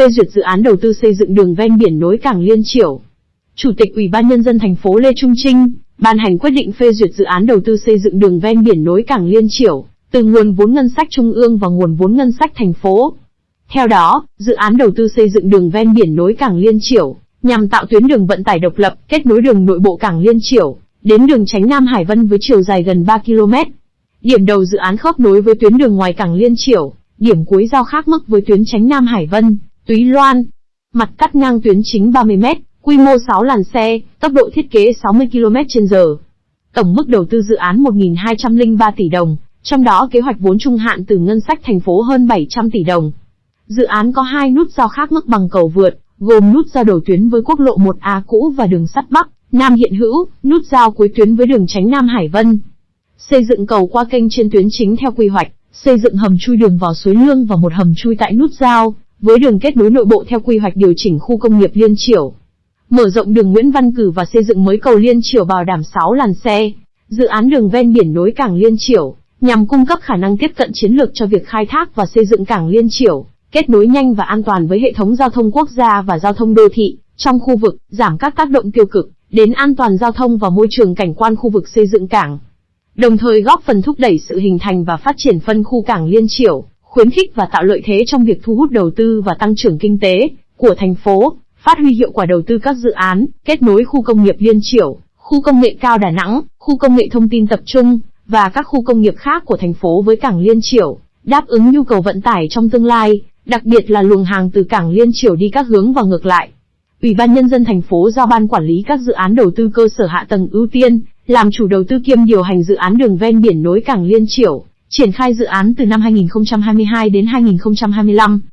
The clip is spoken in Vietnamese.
phê duyệt dự án đầu tư xây dựng đường ven biển nối cảng Liên Triểu, Chủ tịch Ủy ban Nhân dân thành phố Lê Trung Trinh, ban hành quyết định phê duyệt dự án đầu tư xây dựng đường ven biển nối cảng Liên Triểu từ nguồn vốn ngân sách trung ương và nguồn vốn ngân sách thành phố. Theo đó, dự án đầu tư xây dựng đường ven biển nối cảng Liên Triểu nhằm tạo tuyến đường vận tải độc lập, kết nối đường nội bộ cảng Liên Triểu đến đường tránh Nam Hải Vân với chiều dài gần 3 km. Điểm đầu dự án khớp nối với tuyến đường ngoài cảng Liên Triểu, điểm cuối giao khác mức với tuyến tránh Nam Hải Vân, Túy Loan. Mặt cắt ngang tuyến chính 30m, quy mô 6 làn xe, tốc độ thiết kế 60 km/h. Tổng mức đầu tư dự án 1.203 tỷ đồng, trong đó kế hoạch vốn trung hạn từ ngân sách thành phố hơn 700 tỷ đồng. Dự án có hai nút giao khác mức bằng cầu vượt, gồm nút giao đầu tuyến với quốc lộ 1A cũ và đường sắt Bắc, Nam hiện hữu, nút giao cuối tuyến với đường tránh Nam Hải Vân. Xây dựng cầu qua kênh trên tuyến chính theo quy hoạch, xây dựng hầm chui đường vào suối Lương và một hầm chui tại nút giao, với đường kết nối nội bộ theo quy hoạch điều chỉnh khu công nghiệp Liên Triểu, Mở rộng đường Nguyễn Văn Cử và xây dựng mới cầu Liên Triểu bảo đảm 6 làn xe. Dự án đường ven biển nối cảng Liên Triểu nhằm cung cấp khả năng tiếp cận chiến lược cho việc khai thác và xây dựng cảng Liên Triểu, kết nối nhanh và an toàn với hệ thống giao thông quốc gia và giao thông đô thị trong khu vực, giảm các tác động tiêu cực đến an toàn giao thông và môi trường cảnh quan khu vực xây dựng cảng. Đồng thời góp phần thúc đẩy sự hình thành và phát triển phân khu cảng Liên Triểu khuyến khích và tạo lợi thế trong việc thu hút đầu tư và tăng trưởng kinh tế của thành phố, phát huy hiệu quả đầu tư các dự án, kết nối khu công nghiệp Liên Chiểu, khu công nghệ cao Đà Nẵng, khu công nghệ thông tin tập trung và các khu công nghiệp khác của thành phố với cảng Liên Chiểu, đáp ứng nhu cầu vận tải trong tương lai, đặc biệt là luồng hàng từ cảng Liên Chiểu đi các hướng và ngược lại. Ủy ban nhân dân thành phố giao ban quản lý các dự án đầu tư cơ sở hạ tầng ưu tiên, làm chủ đầu tư kiêm điều hành dự án đường ven biển nối cảng Liên Chiểu, triển khai dự án từ năm 2022 đến 2025.